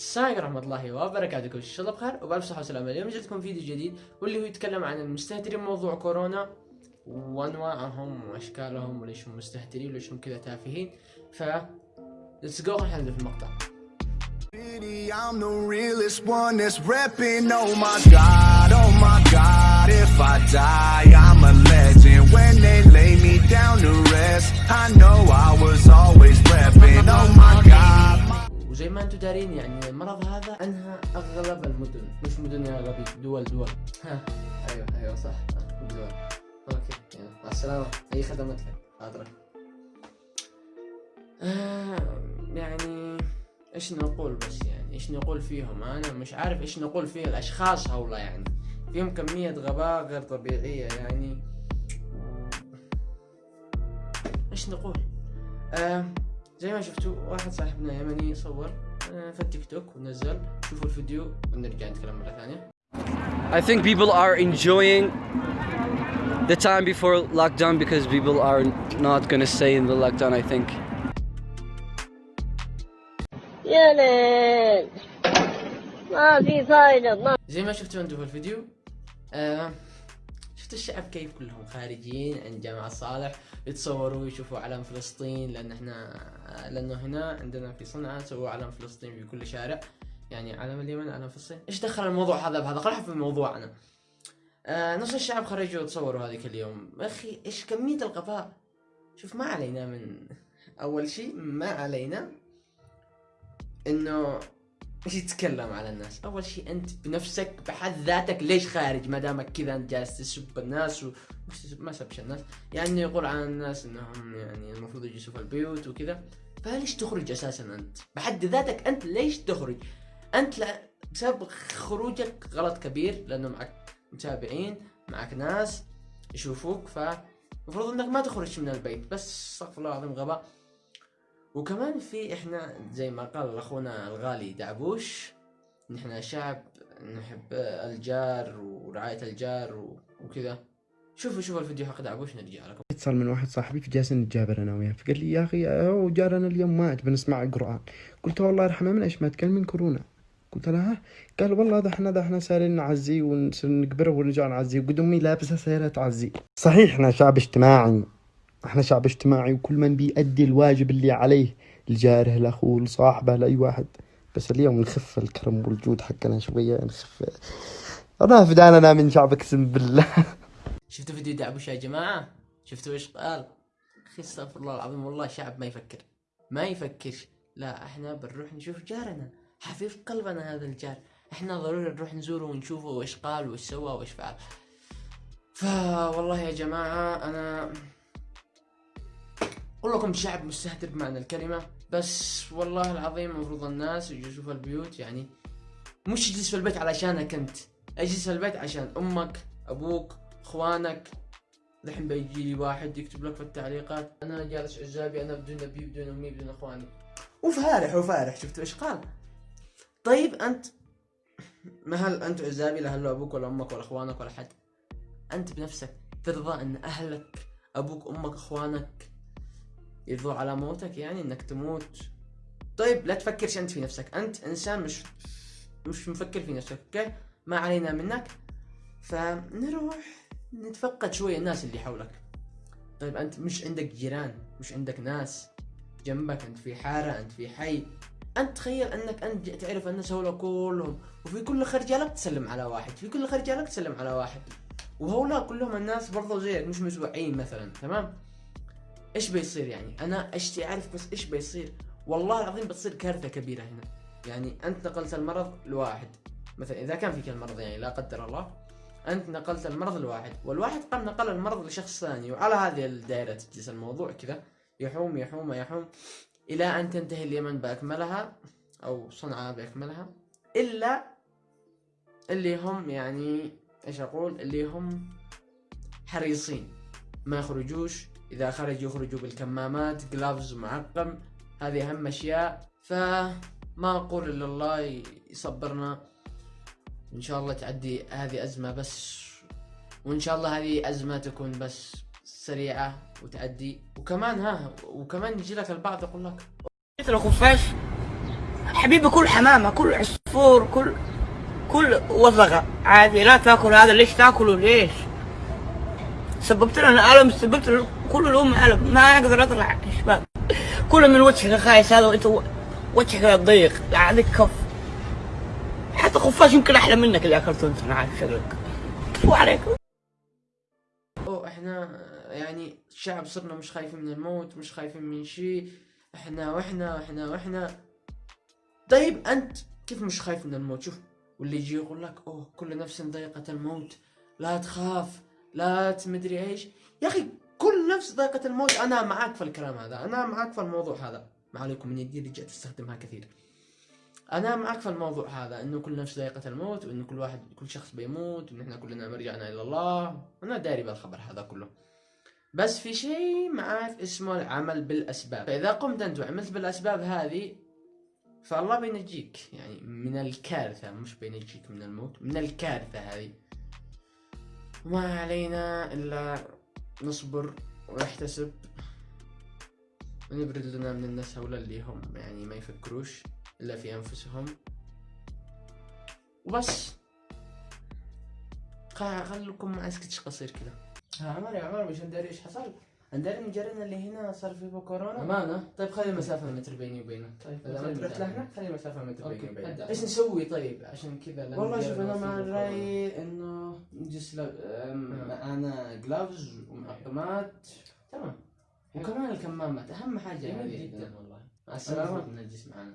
السلام عليكم ورحمة الله وبركاته شاء الله بخير وبألف صحة وسلامة اليوم جبتكم فيديو جديد واللي هو يتكلم عن المستهترين بموضوع كورونا وأنواعهم وأشكالهم وليش هم مستهترين وليش هم كذا تافهين ف let's go خلينا نبدأ في المقطع. Oh oh I know I was always. Oh my god. وزي ما أنتم دارين يعني المرض هذا أنهى أغلب المدن. مش مدن يا غبي دول دول. ها. أيوه أيوه صح. دول. أوكي يلا. مع السلامة. أي خدمات لك. حاضرك آه يعني إيش نقول بس يعني؟ إيش نقول فيهم؟ أنا مش عارف إيش نقول في الأشخاص هؤلاء يعني. فيهم كمية غباء غير طبيعية يعني. إيش نقول؟ آه زي ما شفتوا واحد صاحبنا يمني صور آه في التيك توك ونزل شوفوا الفيديو ونرجع نتكلم مرة ثانية I think people are enjoying the time before lockdown because people are not gonna stay in the lockdown. I think. يا ليل ما في فايدة ما زي ما شفتوا أنتم في الفيديو آه شفتوا الشعب كيف كلهم خارجين عند جامع صالح يتصوروا يشوفوا علم فلسطين لأن إحنا لأنه هنا عندنا في صنعاء سووا علم فلسطين في كل شارع. يعني علم اليمن علم فلسطين. إيش دخل الموضوع هذا بهذا؟ خلينا في موضوعنا. آه نص الشعب خرجوا يتصوروا هذيك اليوم. أخي إيش كمية الغباء شوف ما علينا من أول شيء ما علينا انه يتكلم على الناس؟ اول شيء انت بنفسك بحد ذاتك ليش خارج؟ ما دامك كذا انت جالس تسب الناس و... ما سبش الناس. يعني يقول عن الناس إنهم يعني المفروض يجلسوا في البيوت وكذا. فليش تخرج أساسا أنت؟ بحد ذاتك أنت ليش تخرج؟ أنت لا بسبب خروجك غلط كبير لأنه معك متابعين معك ناس يشوفوك فالمفروض إنك ما تخرج من البيت. بس استغفر الله العظيم غباء. وكمان في إحنا زي ما قال اخونا الغالي دعبوش نحن شعب نحب الجار ورعاية الجار و- وكذا. شوفوا شوفوا الفيديو حق دعبوش نرجع لكم. اتصال من واحد صاحبي فجالسين نتجابر أنا وياه فقال لي يا أخي هو جارنا اليوم مات بنسمع القرآن. قلت له والله يرحمه من أيش مات؟ قال من كورونا. قلت له ها؟ قال والله ده إحنا ده إحنا سارين نعزيه ونصير نقبره ونرجع نعزيه. وقد أمي لابسه سياره تعزيه. صحيح إحنا شعب اجتماعي. إحنا شعب اجتماعي وكل من بيأدي الواجب اللي عليه لجاره لاخوه لصاحبه لأي واحد. بس اليوم نخف الكرم والجود حقنا شوية نخف. انا فداننا من شعب اقسم بالله. شفتوا فيديو دعبوش يا جماعة؟ شفتوا إيش قال؟ أخي استغفر الله العظيم والله شعب ما يفكر. ما يفكرش لا إحنا بنروح نشوف جارنا. حبيب قلبنا هذا الجار. إحنا ضروري نروح نزوره ونشوفه وايش قال وإيش سوى وإيش فعل. فوالله يا جماعة أنا أقول لكم شعب مستهتر بمعنى الكلمة بس والله العظيم المفروض الناس يجوا يشوفوا البيوت يعني مش تجلس في البيت علشانك أنت اجلس في البيت عشان أمك أبوك إخوانك. الحين بيجي لي واحد يكتب لك في التعليقات أنا جالس عزابي أنا بدون أبي بدون أمي بدون إخواني. وفارح وفارح شفتوا إيش قال؟ طيب أنت ما هل أنت عزابي لا هل أبوك ولا أمك ولا إخوانك ولا حد؟ أنت بنفسك ترضى أن أهلك أبوك أمك إخوانك يرضوا على موتك يعني إنك تموت. طيب لا تفكرش أنت في نفسك. أنت إنسان مش مش مفكر في نفسك أوكي؟ ما علينا منك. فنروح نتفقد شوية الناس اللي حولك. طيب أنت مش عندك جيران مش عندك ناس جنبك أنت في حارة أنت في حي. أنت تخيل أنك أنت تعرف الناس هؤلاء كلهم وفي كل خرجة لك تسلم على واحد. في كل خرجة لك تسلم على واحد. وهؤلاء كلهم الناس برضو زيك مش مسوعين مثلا تمام؟ إيش بيصير يعني؟ أنا أشتي أعرف بس إيش بيصير؟ والله العظيم بتصير كارثة كبيرة هنا. يعني أنت نقلت المرض لواحد. مثلا إذا كان فيك المرض يعني لا قدر الله أنت نقلت المرض لواحد والواحد قام نقل المرض لشخص ثاني وعلى هذه الدائرة تجلس الموضوع كذا. يحوم يحوم يحوم إلى أن تنتهي اليمن بأكملها أو صنعاء بأكملها. إلا اللي هم يعني إيش أقول؟ اللي هم حريصين. ما يخرجوش إذا خرجوا يخرجوا بالكمامات جلافز معقم. هذه أهم أشياء. فما أقول إلا الله يصبرنا. إن شاء الله تعدي هذه أزمة بس وإن شاء الله هذه أزمة تكون بس سريعة وتعدي. وكمان ها وكمان يجي لك البعض يقول لك لو خفاش حبيبي كل حمامة كل عصفور كل كل وثقة عادي لا تأكل هذا ليش تأكله؟ ليش؟ سببت لنا ألم سببت كل الأمة ألم. ما أقدر أطلع يا شباب كل من وجهك خايس هذا وأنت وجهك ضيق عندك كف. حتى خفاش يمكن أحلى منك اللي أكلته أنت أنا عارف شكلك. شو عليكم أو إحنا يعني شعب صرنا مش خايفين من الموت مش خايفين من شيء. إحنا وإحنا وإحنا وإحنا. طيب أنت كيف مش خايف من الموت؟ شوف واللي يجي يقول لك أوه كل نفس ذائقة الموت. لا تخاف. لا تمدري إيش. يا أخي كل نفس ذائقة الموت أنا معاك في الكلام هذا. أنا معاك في الموضوع هذا. ما عليكم من يدي رجعت أستخدمها كثير. أنا معك في الموضوع هذا. إنه كل نفس ذائقة الموت وإنه كل واحد كل شخص بيموت وإن إحنا كلنا مرجعنا إلى الله. أنا داري بالخبر هذا كله. بس في شيء معاك اسمه العمل بالأسباب. فإذا قمت أنت وعملت بالأسباب هذه فالله بينجيك. يعني من الكارثة مش بينجيك من الموت من الكارثة هذه. وما علينا إلا نصبر ونحتسب. ونبرد لنا من الناس هؤلاء اللي هم يعني ما يفكروش إلا في أنفسهم. وبس. خ- خليكم مع سكتش قصير ها عمر يا عمر مش ندري إيش حصل؟ عندنا جارنا اللي هنا صار فيه كورونا امانه طيب خلي مسافه متر بيني وبينه. طيب إذا ما تروح لهنا خلي مسافه متر بيني وبينه. إيش نسوي؟ طيب عشان كذا والله شوف أنا مع الراي إنه نجلس معنا جلافز ومعقمات تمام. وكمان الكمامات أهم حاجة هذه. جدا والله. مع السلامة. نجلس معنا